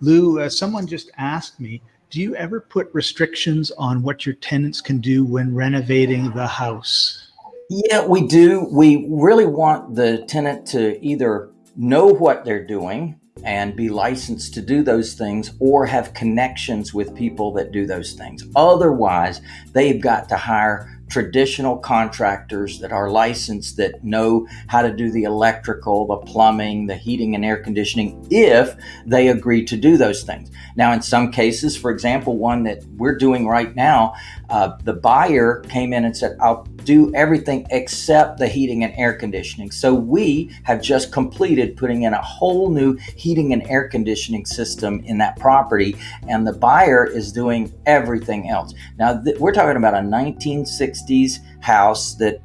Lou, uh, someone just asked me, do you ever put restrictions on what your tenants can do when renovating the house? Yeah, we do. We really want the tenant to either know what they're doing and be licensed to do those things or have connections with people that do those things. Otherwise, they've got to hire traditional contractors that are licensed that know how to do the electrical, the plumbing, the heating and air conditioning if they agree to do those things. Now, in some cases, for example, one that we're doing right now, uh, the buyer came in and said, I'll do everything except the heating and air conditioning. So we have just completed putting in a whole new heating and air conditioning system in that property, and the buyer is doing everything else. Now, we're talking about a 1960s house that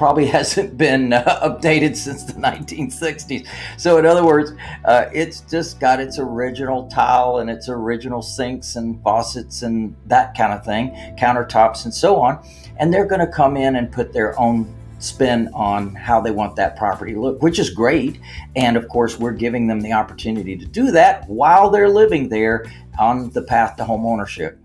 probably hasn't been uh, updated since the 1960s. So in other words, uh, it's just got its original tile and its original sinks and faucets and that kind of thing, countertops and so on. And they're going to come in and put their own spin on how they want that property to look, which is great. And of course, we're giving them the opportunity to do that while they're living there on the path to home ownership.